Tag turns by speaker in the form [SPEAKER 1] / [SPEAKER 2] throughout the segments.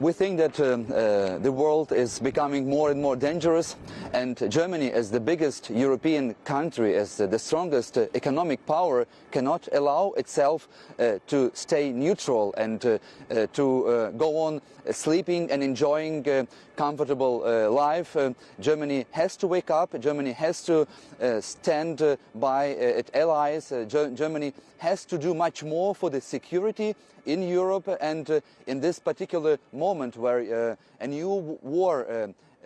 [SPEAKER 1] We think that um, uh, the world is becoming more and more dangerous and Germany as the biggest European country, as uh, the strongest uh, economic power, cannot allow itself uh, to stay neutral and uh, uh, to go on sleeping and enjoying a comfortable life. Germany has to wake up, Germany has to stand by its allies, Germany has to do much more for the security in Europe and uh, in this particular moment where uh, a new war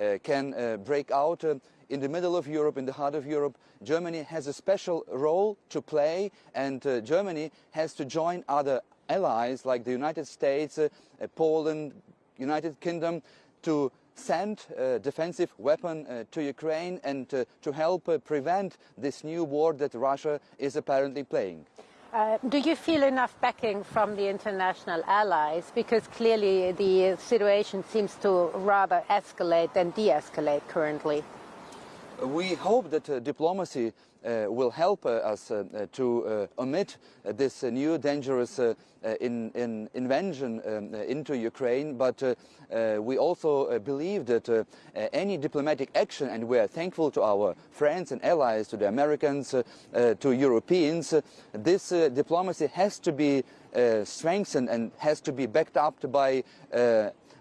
[SPEAKER 1] uh, can break out in the middle of Europe, in the heart of Europe, Germany has a special role to play and uh, Germany has to join other allies like the United States, uh, Poland, United Kingdom to send a defensive weapon uh, to Ukraine and to help prevent this new war that Russia is apparently playing.
[SPEAKER 2] Uh, do you feel enough backing from the international allies? Because clearly the situation seems to rather escalate than de-escalate currently.
[SPEAKER 1] We hope that uh, diplomacy uh, will help uh, us uh, uh to uh, omit uh, this uh, new dangerous uh, in, in invention um, into Ukraine, but we also believe that any diplomatic action, and we are thankful to our friends and allies, to the Americans, to Europeans, this diplomacy has to be strengthened and has to be backed up by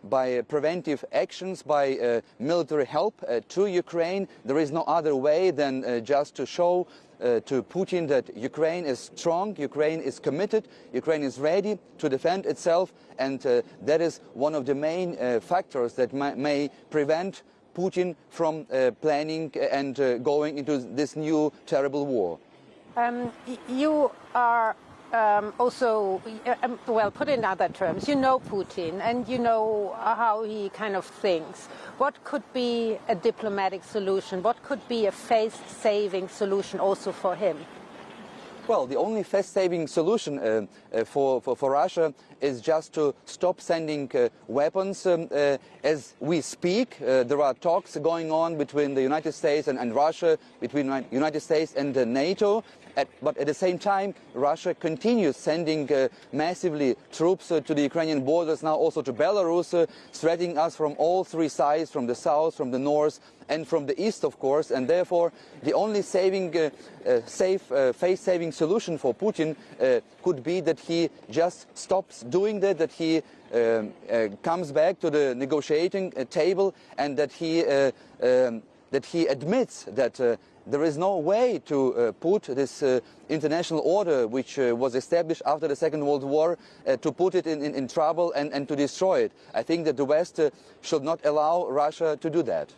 [SPEAKER 1] by preventive actions, by uh, military help uh, to Ukraine. There is no other way than uh, just to show uh, to Putin that Ukraine is strong, Ukraine is committed, Ukraine is ready to defend itself, and uh, that is one of the main uh, factors that may, may prevent Putin from planning and going into this new terrible war.
[SPEAKER 2] Um, you are um, also, um, well, put in other terms, you know Putin and you know how he kind of thinks. What could be a diplomatic solution? What could be a face-saving solution also for him?
[SPEAKER 1] Well, the only face-saving solution uh, uh, for, for, for, Russia is just to stop sending uh, weapons. Um, uh, as we speak, uh, there are talks going on between the United States and, and Russia, between United States and NATO. At, but at the same time, Russia continues sending uh, massively troops uh, to the Ukrainian borders, now also to Belarus, uh, threatening us from all three sides, from the south, from the north, and from the east, of course. And therefore, the only saving, uh, uh, safe, uh, face-saving solution for Putin could be that he just stops doing that, that he um, comes back to the negotiating table, and that he um, that he admits that there is no way to uh, put this uh, international order, which uh, was established after the Second World War, uh, to put it in, in, in, trouble and, and to destroy it. I think that the West uh, should not allow Russia to do that.